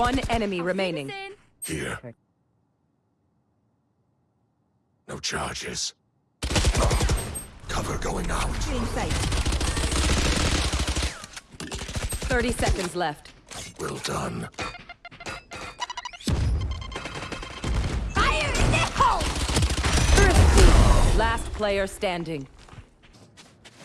One enemy remaining. Here. No charges. Cover going out. 30 seconds left. Well done. Fire in First hole. Last player standing.